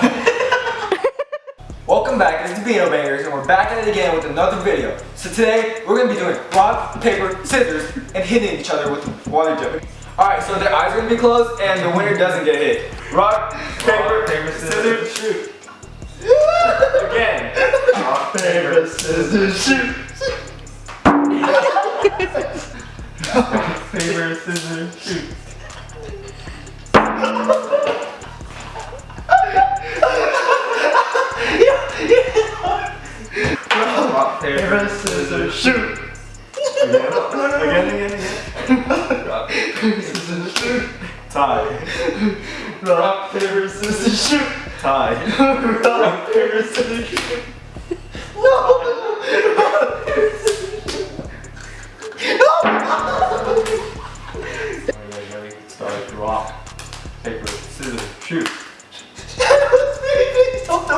Welcome back, it's the Beano Bangers, and we're back at it again with another video. So today, we're going to be doing rock, paper, scissors, and hitting each other with water jumping. Alright, so their eyes are going to be closed, and the winner doesn't get hit. Rock, paper, rock, paper scissors, scissors, shoot. again. Rock, paper, scissors, shoot. rock, paper, scissors, shoot. Shoot. Tie. Rock, paper, scissors, shoot. Tie. Rock, paper, scissors, shoot. No! Ready? Start. Rock, paper, scissors, shoot. Please stop!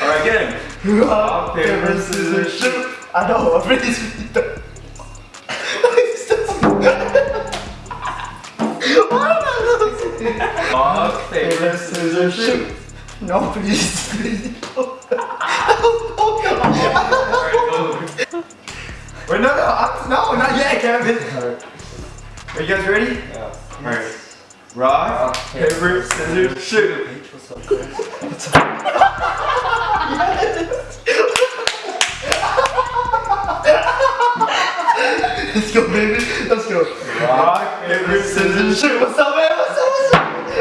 Alright, get him. Rock, paper, scissors, shoot. I know, I'm really Rock, paper, scissors, shoot. No, please. Alright, go. Wait, no, no, uh, I'm, no, not yet, Kevin. Are you guys ready? Yeah. Alright. Rock, paper, scissors, shoot. What's Let's go, baby. Let's go. Rock, paper, scissors, shoot. What's up, man? What's up? What's up?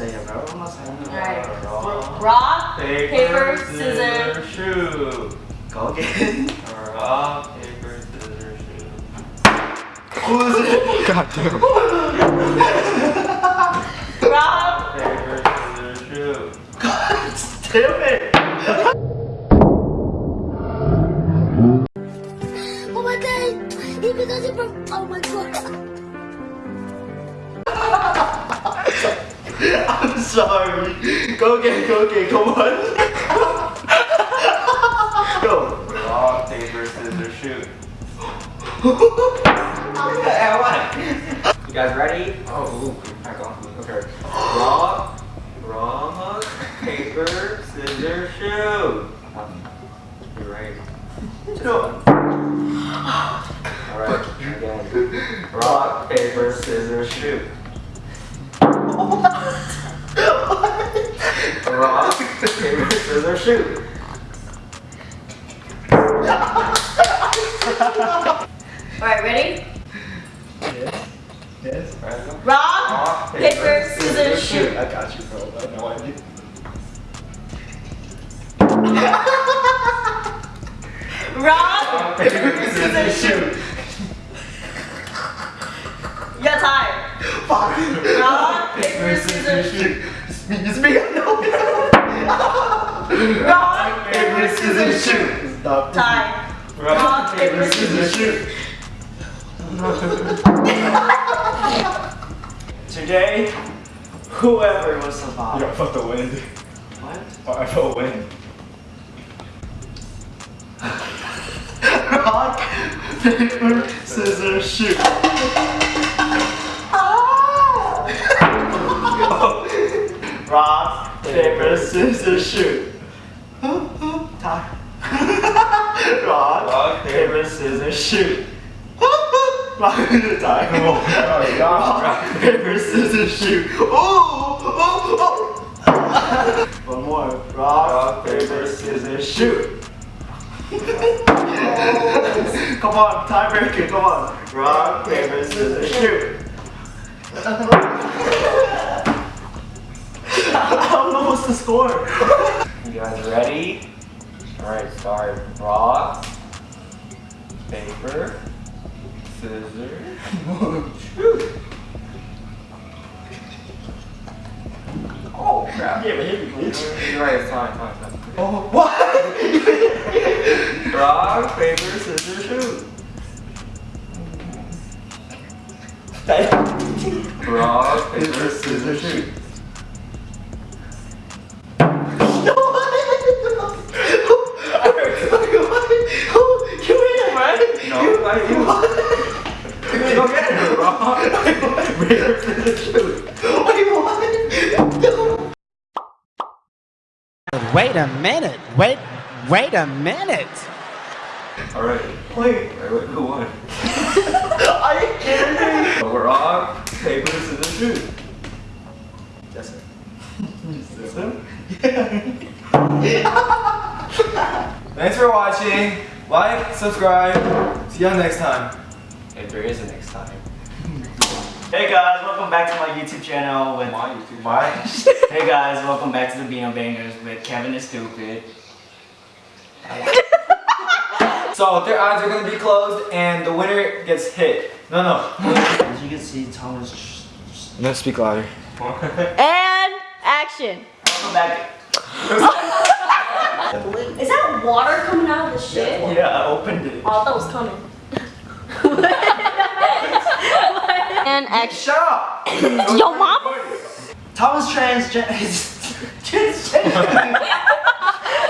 not saying it. Alright. Rock, Rock, paper, scissors. shoot. Go again. Rock, paper, scissors, shoot. Who is it? God damn. Rock, Paper, scissors, shoot. Damn it. Oh my god! He because he from oh my god! I'm sorry. Go again, go again, come on. go. Rock, paper, scissors, shoot. You guys ready? Oh, ooh, back on. Okay. Rock, rock, paper, scissors, shoot. You're ready? No. Alright, again. Rock, paper, scissors, shoot. Rock, paper, scissors, shoot. Alright, ready? Yes. Yes. Rock, Rock, paper, scissors, shoot. I got you, bro. I have no idea. Rock, paper, scissors, shoot. You got time. Fuck. Rock, paper, scissors, shoot. It's me, it's me, I know. Rock, paper, scissors, shoot. Ah! Stop. Time. Rock, paper, scissors, shoot. Today, whoever will survive. Yo, I felt the wind. What? Oh, I felt wind. Rock, paper, scissors, shoot. Rock, paper, scissors, shoot. Tie. Rock, Rock, paper, scissors, shoot. Rock, tie. Oh, God. Rock, paper, scissors, shoot. Oh, oh, oh. One more. Rock, Rock, paper, scissors, shoot. come on, tiebreaker, come on. Rock, paper, scissors, shoot. start rock, paper, scissors, Oh crap. Yeah, but hit me. You're right, it's fine, fine, fine. Oh, what? rock, paper, scissors, shoot. rock, paper, scissors, shoot. Wait a minute. Wait, wait a minute. Alright. Wait, Wait, wait, who won? are you kidding me? Rock, paper, the shoot. Yes, sir. Is him? Thanks for watching. Like, subscribe. See y'all next time. If there is a next time. Hey guys, welcome back to my YouTube channel with My YouTube. My. Hey guys, welcome back to the Beano Bangers with Kevin is stupid. So their eyes are gonna be closed and the winner gets hit. No, no. As you can see, Thomas. No, speak louder. And action. Welcome back. Is that water coming out of the shit? Yeah, I opened it. Oh, I thought it was coming. And action. Shut up! Yo, mom. Thomas transgender. transgender.